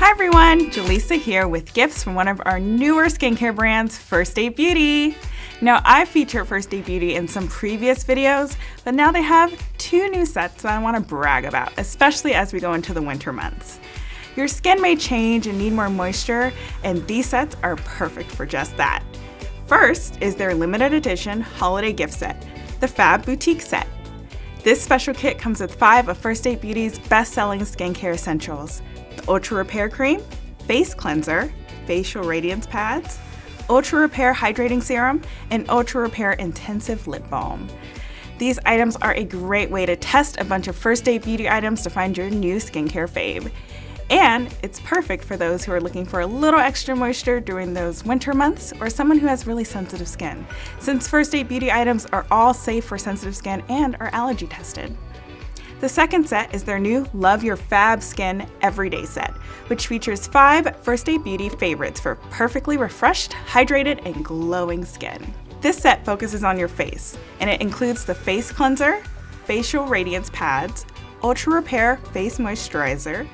Hi everyone, Jaleesa here with gifts from one of our newer skincare brands, First Aid Beauty. Now I featured First Aid Beauty in some previous videos, but now they have two new sets that I want to brag about, especially as we go into the winter months. Your skin may change and need more moisture, and these sets are perfect for just that. First is their limited edition holiday gift set, the Fab Boutique Set. This special kit comes with five of First Aid Beauty's best-selling skincare essentials, Ultra Repair Cream, Face Cleanser, Facial Radiance Pads, Ultra Repair Hydrating Serum, and Ultra Repair Intensive Lip Balm. These items are a great way to test a bunch of First Aid Beauty items to find your new skincare fave. And it's perfect for those who are looking for a little extra moisture during those winter months or someone who has really sensitive skin, since First Aid Beauty items are all safe for sensitive skin and are allergy tested. The second set is their new Love Your Fab Skin Everyday set, which features five First Aid Beauty favorites for perfectly refreshed, hydrated, and glowing skin. This set focuses on your face, and it includes the face cleanser, facial radiance pads, ultra repair face moisturizer,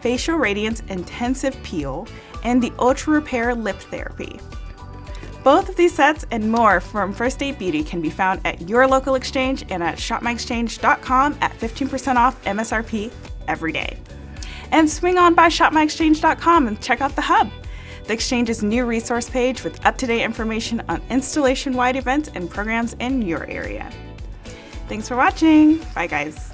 facial radiance intensive peel, and the ultra repair lip therapy. Both of these sets and more from First Aid Beauty can be found at your local exchange and at shopmyexchange.com at 15% off MSRP every day. And swing on by shopmyexchange.com and check out the hub. The Exchange's new resource page with up-to-date information on installation-wide events and programs in your area. Thanks for watching. Bye guys.